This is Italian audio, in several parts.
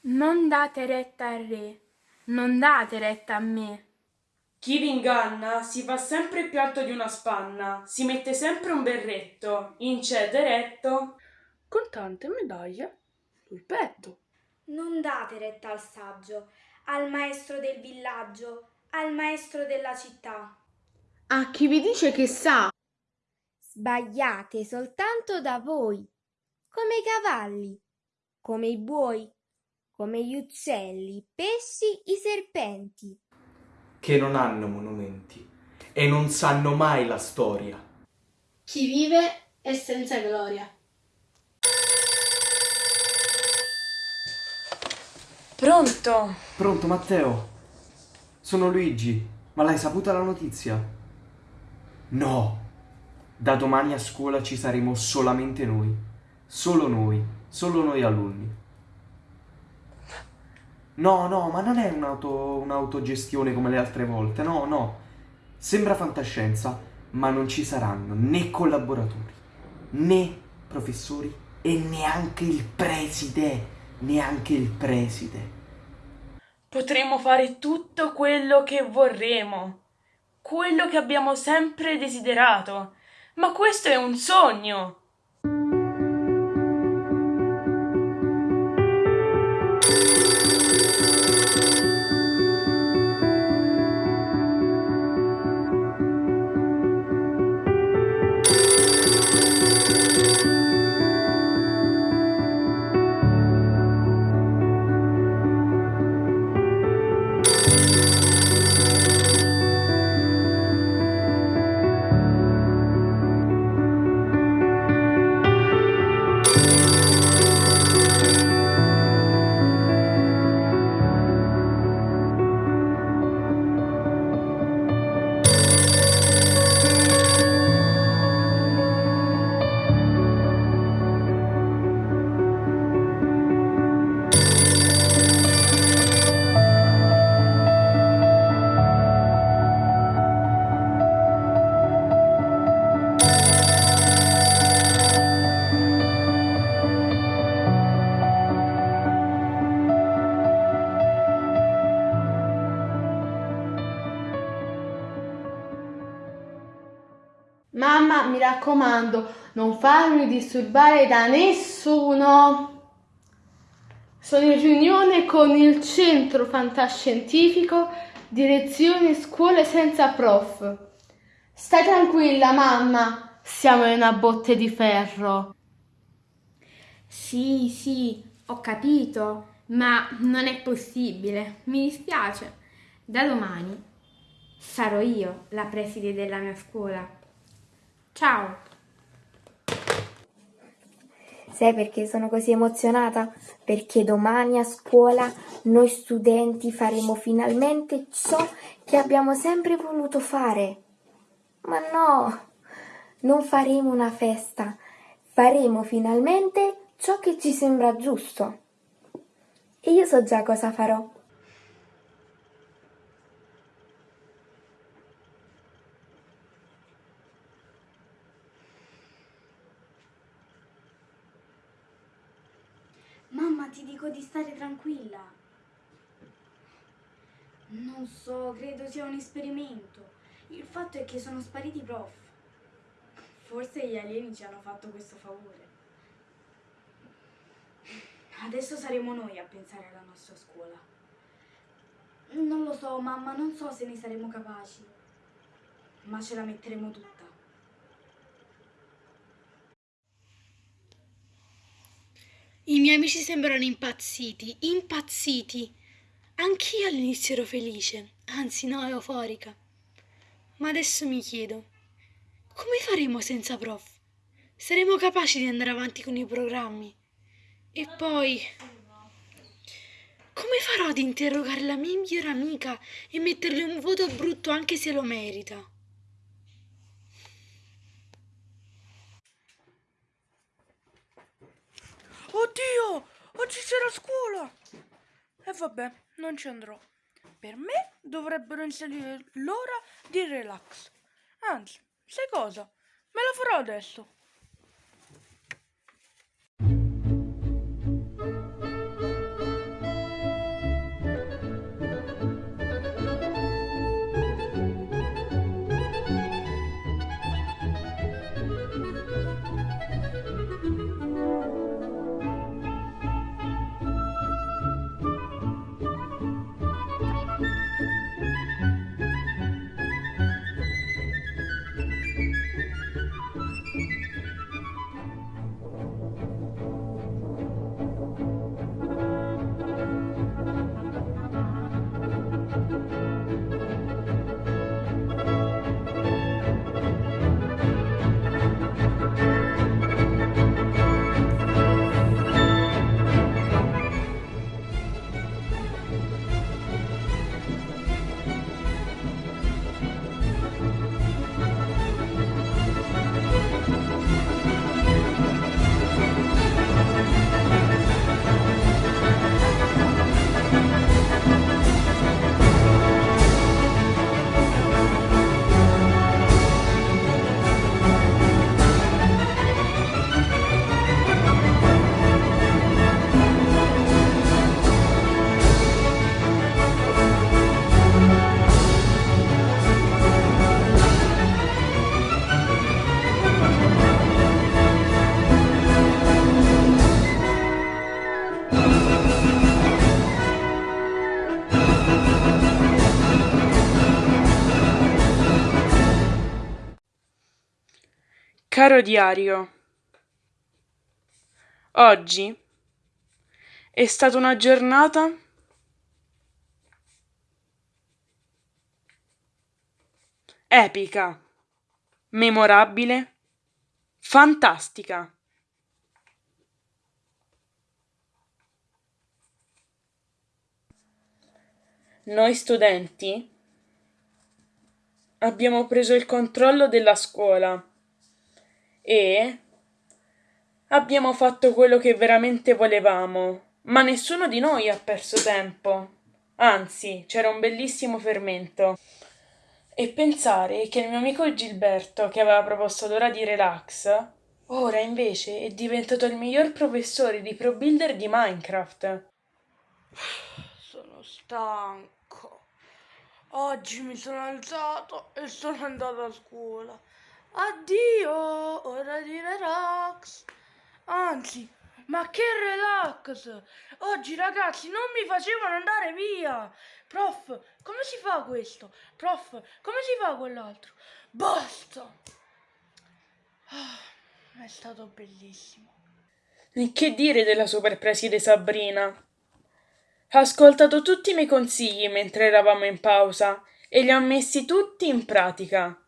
Non date retta al re, non date retta a me. Chi vi inganna si fa sempre più alto di una spanna, si mette sempre un berretto, incede retto, con tante medaglie sul petto. Non date retta al saggio, al maestro del villaggio, al maestro della città. A chi vi dice che sa. Sbagliate soltanto da voi, come i cavalli, come i buoi, come gli uccelli, i pesci, i serpenti. che non hanno monumenti e non sanno mai la storia. Chi vive è senza gloria. Pronto? Pronto Matteo? Sono Luigi, ma l'hai saputa la notizia? No! Da domani a scuola ci saremo solamente noi. Solo noi, solo noi alunni. No, no, ma non è un'auto, un'autogestione come le altre volte, no, no. Sembra fantascienza, ma non ci saranno né collaboratori, né professori e neanche il preside, neanche il preside. Potremo fare tutto quello che vorremo, quello che abbiamo sempre desiderato. Ma questo è un sogno. Raccomando, non farmi disturbare da nessuno. Sono in riunione con il centro fantascientifico Direzione Scuole Senza Prof. Stai tranquilla, mamma, siamo in una botte di ferro. Sì, sì, ho capito, ma non è possibile, mi dispiace. Da domani sarò io la preside della mia scuola. Ciao! Sai perché sono così emozionata? Perché domani a scuola noi studenti faremo finalmente ciò che abbiamo sempre voluto fare. Ma no, non faremo una festa, faremo finalmente ciò che ci sembra giusto. E io so già cosa farò. Mamma, ti dico di stare tranquilla. Non so, credo sia un esperimento. Il fatto è che sono spariti i prof. Forse gli alieni ci hanno fatto questo favore. Adesso saremo noi a pensare alla nostra scuola. Non lo so, mamma, non so se ne saremo capaci. Ma ce la metteremo tutta. I miei amici sembrano impazziti, impazziti. Anch'io all'inizio ero felice, anzi no, euforica. Ma adesso mi chiedo, come faremo senza prof? Saremo capaci di andare avanti con i programmi? E poi, come farò ad interrogare la mia migliore amica e metterle un voto brutto anche se lo merita? Oddio, oggi c'è la scuola! E vabbè, non ci andrò. Per me dovrebbero inserire l'ora di relax. Anzi, sai cosa? Me la farò adesso. Caro diario, oggi è stata una giornata epica, memorabile, fantastica. Noi studenti abbiamo preso il controllo della scuola e abbiamo fatto quello che veramente volevamo, ma nessuno di noi ha perso tempo. Anzi, c'era un bellissimo fermento. E pensare che il mio amico Gilberto, che aveva proposto l'ora di relax, ora invece è diventato il miglior professore di Pro Builder di Minecraft. Sono stanco. Oggi mi sono alzato e sono andato a scuola. Addio, ora di relax. Anzi, ma che relax! Oggi ragazzi non mi facevano andare via! Prof, come si fa questo? Prof, come si fa quell'altro? Basta! Ah, è stato bellissimo. E che dire della superpreside Sabrina? Ha ascoltato tutti i miei consigli mentre eravamo in pausa e li ha messi tutti in pratica.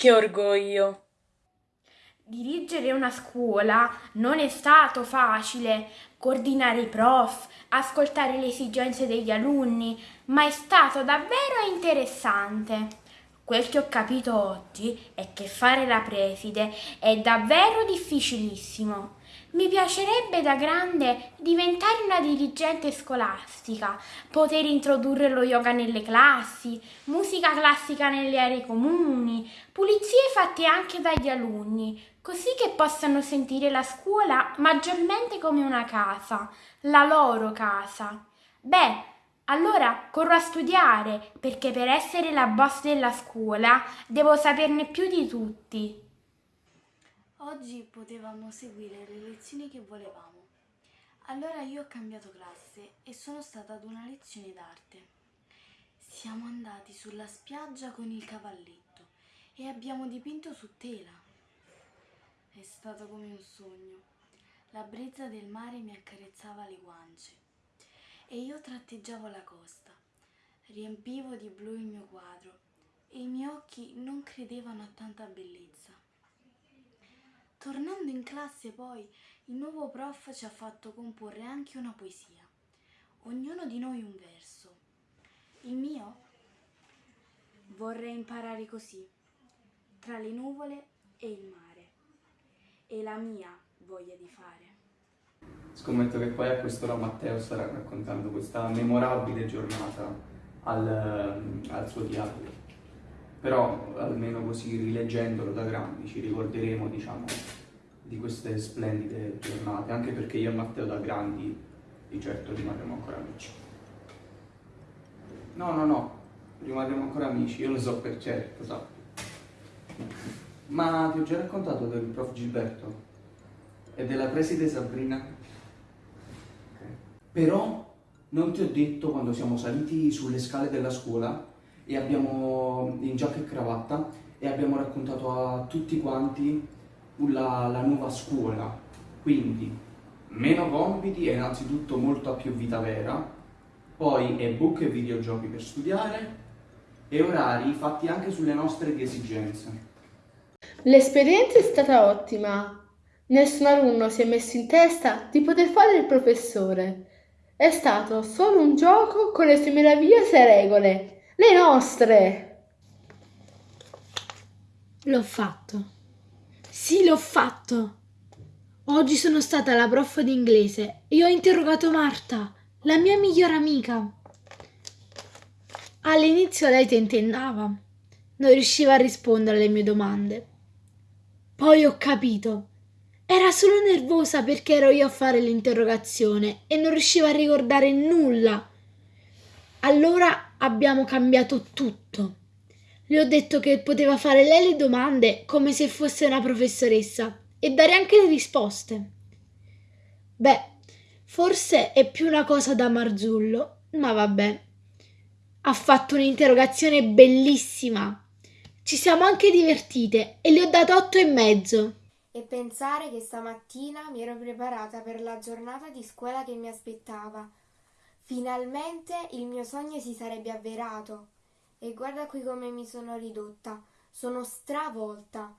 Che orgoglio! Dirigere una scuola non è stato facile, coordinare i prof, ascoltare le esigenze degli alunni, ma è stato davvero interessante. Quel che ho capito oggi è che fare la preside è davvero difficilissimo. Mi piacerebbe da grande diventare una dirigente scolastica, poter introdurre lo yoga nelle classi, musica classica nelle aree comuni, pulizie fatte anche dagli alunni, così che possano sentire la scuola maggiormente come una casa, la loro casa. Beh, allora corro a studiare, perché per essere la boss della scuola devo saperne più di tutti. Oggi potevamo seguire le lezioni che volevamo. Allora io ho cambiato classe e sono stata ad una lezione d'arte. Siamo andati sulla spiaggia con il cavalletto e abbiamo dipinto su tela. È stato come un sogno. La brezza del mare mi accarezzava le guance e io tratteggiavo la costa. Riempivo di blu il mio quadro e i miei occhi non credevano a tanta bellezza. Tornando in classe poi, il nuovo prof ci ha fatto comporre anche una poesia. Ognuno di noi un verso. Il mio? Vorrei imparare così, tra le nuvole e il mare. E la mia voglia di fare. Scommetto che poi a quest'ora Matteo starà raccontando questa memorabile giornata al, al suo diario però almeno così rileggendolo da grandi ci ricorderemo diciamo di queste splendide giornate anche perché io e Matteo da grandi di certo rimarremo ancora amici. No no no rimarremo ancora amici io lo so per certo sappi ma ti ho già raccontato del prof Gilberto e della preside Sabrina. Però non ti ho detto quando siamo saliti sulle scale della scuola e abbiamo in giacca e cravatta e abbiamo raccontato a tutti quanti la, la nuova scuola. Quindi meno compiti e innanzitutto molta più vita vera, poi ebook e videogiochi per studiare e orari fatti anche sulle nostre esigenze. L'esperienza è stata ottima. Nessun alunno si è messo in testa di poter fare il professore. È stato solo un gioco con le sue meravigliose regole le nostre! L'ho fatto. Sì, l'ho fatto. Oggi sono stata la prof di inglese e ho interrogato Marta, la mia migliore amica. All'inizio lei tentennava, non riusciva a rispondere alle mie domande. Poi ho capito. Era solo nervosa perché ero io a fare l'interrogazione e non riusciva a ricordare nulla. Allora abbiamo cambiato tutto. Le ho detto che poteva fare lei le domande come se fosse una professoressa e dare anche le risposte. Beh, forse è più una cosa da Marzullo, ma vabbè. Ha fatto un'interrogazione bellissima. Ci siamo anche divertite e le ho dato otto e mezzo. E pensare che stamattina mi ero preparata per la giornata di scuola che mi aspettava. Finalmente il mio sogno si sarebbe avverato. E guarda qui come mi sono ridotta. Sono stravolta.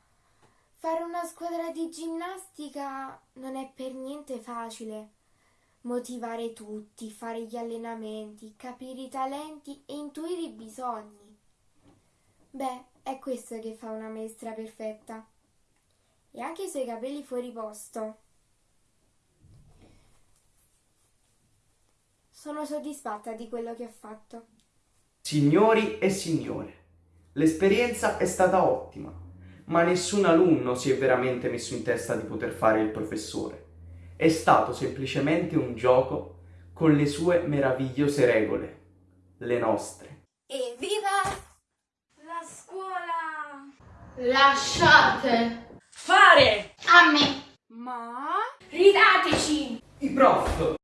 Fare una squadra di ginnastica non è per niente facile. Motivare tutti, fare gli allenamenti, capire i talenti e intuire i bisogni. Beh, è questo che fa una maestra perfetta. E anche i suoi capelli fuori posto. Sono soddisfatta di quello che ho fatto. Signori e signore, l'esperienza è stata ottima, ma nessun alunno si è veramente messo in testa di poter fare il professore. È stato semplicemente un gioco con le sue meravigliose regole, le nostre. Evviva la scuola! Lasciate! Fare! A me! Ma... Ridateci! I prof!